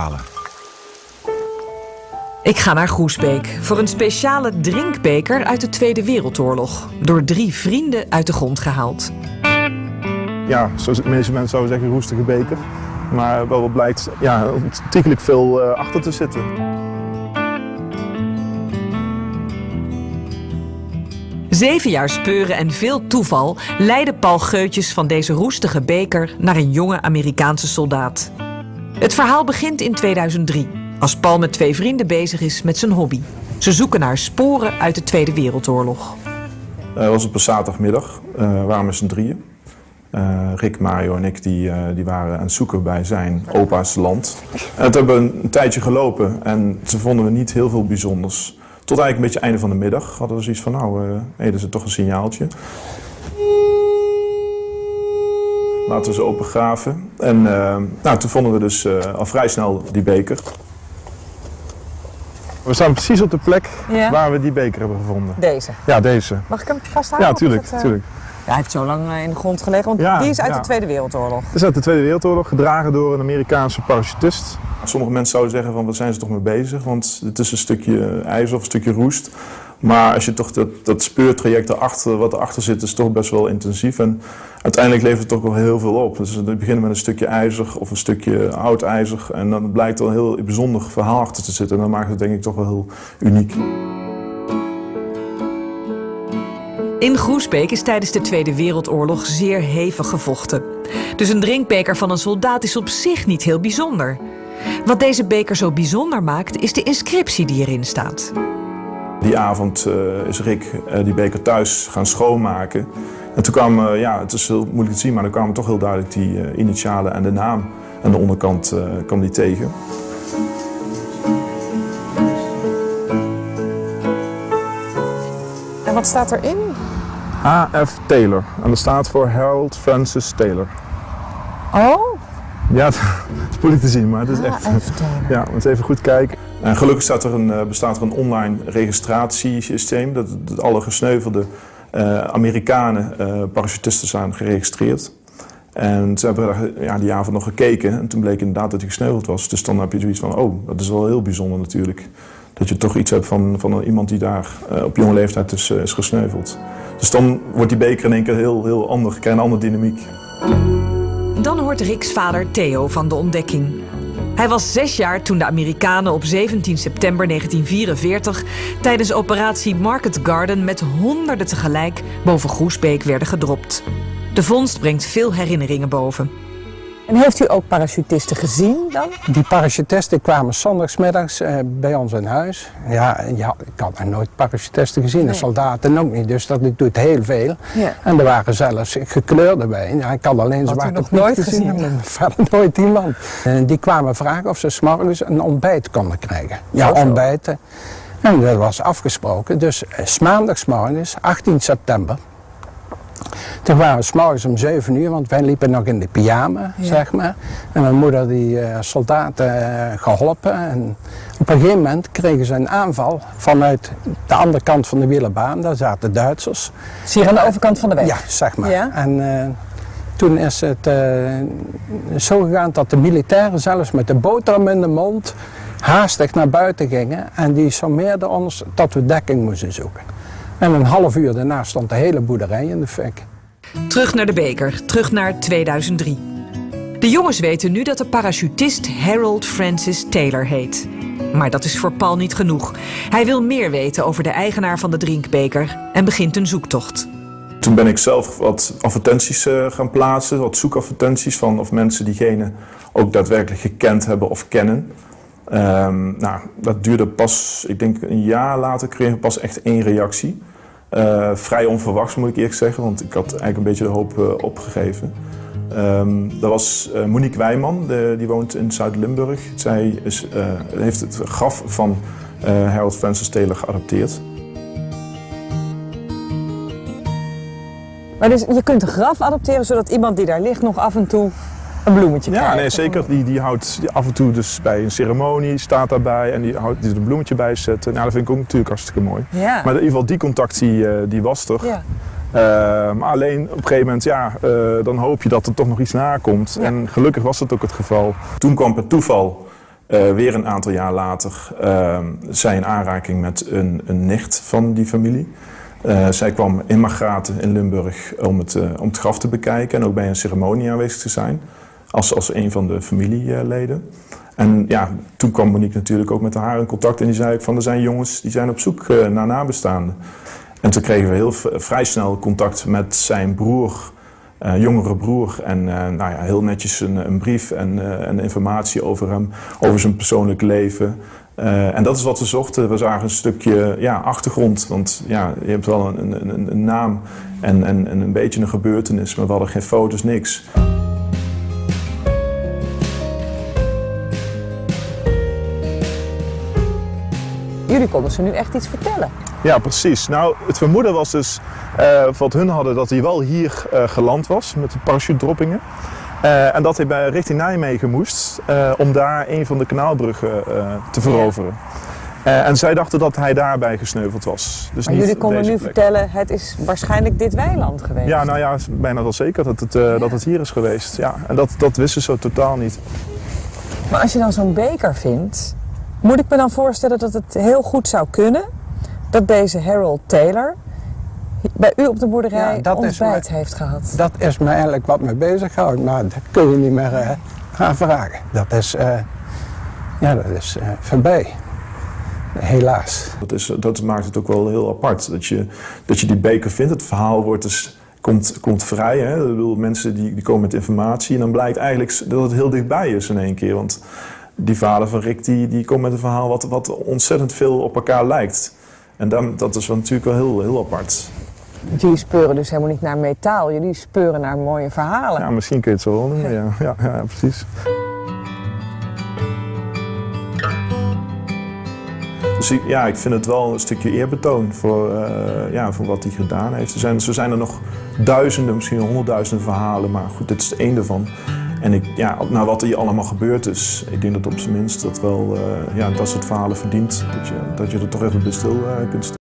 halen. Ik ga naar Groesbeek voor een speciale drinkbeker uit de Tweede Wereldoorlog. Door drie vrienden uit de grond gehaald. Ja, zoals de meeste mensen zouden zeggen, roestige beker. Maar wel wat blijkt ja, ontiegelijk veel uh, achter te zitten. Zeven jaar speuren en veel toeval leidde Paul Geutjes van deze roestige beker naar een jonge Amerikaanse soldaat. Het verhaal begint in 2003, als Paul met twee vrienden bezig is met zijn hobby. Ze zoeken naar sporen uit de Tweede Wereldoorlog. Het was op een zaterdagmiddag, uh, we waren met z'n drieën. Uh, Rick, Mario en ik die, die waren aan het zoeken bij zijn opa's land. En hebben we een tijdje gelopen en ze vonden we niet heel veel bijzonders. Tot eigenlijk een beetje einde van de middag hadden we zoiets van, nou, uh, hey, dat is toch een signaaltje. Laten we ze opengraven. En nou, toen vonden we dus al vrij snel die beker. We staan precies op de plek ja. waar we die beker hebben gevonden. Deze? Ja, deze. Mag ik hem vasthouden? Ja, tuurlijk. Het, tuurlijk. Ja, hij heeft zo lang in de grond gelegen, want ja, die is uit ja. de Tweede Wereldoorlog. Het is uit de Tweede Wereldoorlog, gedragen door een Amerikaanse parachutist. Sommige mensen zouden zeggen van, wat zijn ze toch mee bezig? Want het is een stukje ijzer of een stukje roest. Maar als je toch dat, dat speurtraject erachter, wat erachter zit, is toch best wel intensief. En uiteindelijk levert het toch wel heel veel op. Dus we beginnen met een stukje ijzer of een stukje oud ijzer. En dan blijkt er een heel bijzonder verhaal achter te zitten. En dat maakt het denk ik toch wel heel uniek. In Groesbeek is tijdens de Tweede Wereldoorlog zeer hevig gevochten. Dus een drinkbeker van een soldaat is op zich niet heel bijzonder. Wat deze beker zo bijzonder maakt, is de inscriptie die erin staat. Die avond uh, is Rick uh, die beker thuis gaan schoonmaken. En toen kwam, uh, ja, het is heel moeilijk te zien, maar dan kwamen toch heel duidelijk die initialen en de naam. aan de onderkant kwam die tegen. En wat staat erin? H.F. Taylor. En dat staat voor Harold Francis Taylor. Oh? Ja, het is moeilijk te zien, maar het is echt... Ja, we moeten even goed kijken. En gelukkig er een, bestaat er een online registratiesysteem. Dat, alle gesneuvelde uh, Amerikanen uh, parachutisten zijn geregistreerd. En ze hebben ja, die avond nog gekeken en toen bleek inderdaad dat hij gesneuveld was. Dus dan heb je zoiets van, oh, dat is wel heel bijzonder natuurlijk. Dat je toch iets hebt van, van iemand die daar op jonge leeftijd is, is gesneuveld. Dus dan wordt die beker in één keer heel, heel ander, krijgt een andere dynamiek. Dan hoort Rick's vader Theo van de ontdekking. Hij was zes jaar toen de Amerikanen op 17 september 1944 tijdens operatie Market Garden met honderden tegelijk boven Groesbeek werden gedropt. De vondst brengt veel herinneringen boven. En heeft u ook parachutisten gezien dan? Die parachutisten kwamen zondagsmiddags uh, bij ons in huis. Ja, ja, ik had nog nooit parachutisten gezien, nee. en soldaten ook niet, dus dat doet heel veel. Ja. En er waren zelfs gekleurde bij. Ja, ik had alleen zwarte nog nooit gezien, gezien verder nooit iemand. En die kwamen vragen of ze s'morgens een ontbijt konden krijgen. Ja, Zo, ontbijten. En dat was afgesproken. Dus uh, maandagsmorgens, 18 september, toen waren we s'morgens om 7 uur, want wij liepen nog in de pyjama, Ja. zeg maar. En mijn moeder die eh, soldaten eh, geholpen. En op een gegeven moment kregen ze een aanval vanuit de andere kant van de wielerbaan. Daar zaten Duitsers. Is hier aan de overkant van de weg? Ja, zeg maar. Ja? En eh, toen is het eh, zo gegaan dat de militairen zelfs met de boterham in de mond haastig naar buiten gingen. En die sommeerden ons dat we dekking moesten zoeken. En een half uur daarna stond de hele boerderij in de fik. Terug naar de beker, terug naar 2003. De jongens weten nu dat de parachutist Harold Francis Taylor heet. Maar dat is voor Paul niet genoeg. Hij wil meer weten over de eigenaar van de drinkbeker en begint een zoektocht. Toen ben ik zelf wat advertenties uh, gaan plaatsen, wat zoekadvertenties van of mensen diegene ook daadwerkelijk gekend hebben of kennen. Um, nou, dat duurde pas, ik denk een jaar later kregen we pas echt één reactie. Uh, vrij onverwachts moet ik eerlijk zeggen, want ik had eigenlijk een beetje de hoop uh, opgegeven. Um, dat was uh, Monique Wijman, die woont in Zuid-Limburg. Zij is, heeft het graf van Harold Francis Taylor geadopteerd. Maar dus je kunt een graf adopteren zodat iemand die daar ligt nog af en toe een bloemetje Ja, nee, zeker. Die, die houdt die af en toe dus bij een ceremonie, staat daarbij en die houdt die er een bloemetje bij zetten. Nou, dat vind ik ook natuurlijk hartstikke mooi. Ja. Maar in ieder geval, die contact die, uh, die was er. Ja. Uh, maar alleen op een gegeven moment, ja, uh, dan hoop je dat er toch nog iets nakomt. Ja. En gelukkig was dat ook het geval. Toen kwam per toeval eh, weer een aantal jaar later uh, zij in aanraking met een, een nicht van die familie. Zij kwam in Margraten in Limburg om het, om het graf te bekijken en ook bij een ceremonie aanwezig te zijn. Als, als een van de familieleden. En ja, toen kwam Monique natuurlijk ook met haar in contact en die zei van er zijn jongens die zijn op zoek uh, naar nabestaanden. En toen kregen we heel vrij snel contact met zijn broer, uh, jongere broer. En uh, nou ja, heel netjes een, een brief en, en, informatie over hem, over zijn persoonlijk leven. en dat is wat we zochten. We zagen een stukje ja, achtergrond, want ja, je hebt wel een, een, een naam en, en, en een beetje een gebeurtenis, maar we hadden geen foto's, niks. Jullie konden ze nu echt iets vertellen. Ja, precies. Nou, het vermoeden was dus, uh, wat hun hadden, dat hij wel hier uh, geland was met de parachute-droppingen. Uh, en dat hij bij, richting Nijmegen moest om daar een van de kanaalbruggen te veroveren. En zij dachten dat hij daarbij gesneuveld was. Dus maar jullie konden nu plek. vertellen, het is waarschijnlijk dit weiland geweest. Ja, nou ja, bijna wel zeker dat het, ja. dat het hier is geweest. Ja. En dat, dat wisten ze totaal niet. Maar als je dan zo'n beker vindt, moet ik me dan voorstellen dat het heel goed zou kunnen dat deze Harold Taylor bij u op de boerderij Ja, dat is ontbijt heeft gehad? Dat is me eigenlijk wat me bezighoudt, maar dat kun je niet meer eh, gaan vragen. Dat is, eh, ja, dat is eh, voorbij. Helaas. Dat, is, dat maakt het ook wel heel apart. Dat je, dat je die beker vindt. Het verhaal wordt dus, komt, komt vrij. Hè? Ik bedoel, mensen die, die komen met informatie. En dan blijkt eigenlijk dat het heel dichtbij is in één keer. Want die vader van Rick die, die komt met een verhaal wat, wat ontzettend veel op elkaar lijkt. En dan, dat is wel natuurlijk wel heel, heel apart. Jullie speuren dus helemaal niet naar metaal, jullie speuren naar mooie verhalen. Ja, misschien kun je het zo wel noemen. Ja, ja, ja, ja precies. Dus ik, ja, ik vind het wel een stukje eerbetoon voor, uh, ja, voor wat hij gedaan heeft. Er zijn, zo zijn er nog duizenden, misschien honderdduizenden verhalen, maar goed, dit is het één ervan. En ik, ja, naar wat er hier allemaal gebeurd is, ik denk dat op zijn minst dat wel uh, ja, dat soort verhalen verdient. Dat je, dat je er toch even bij stil uh, kunt staan.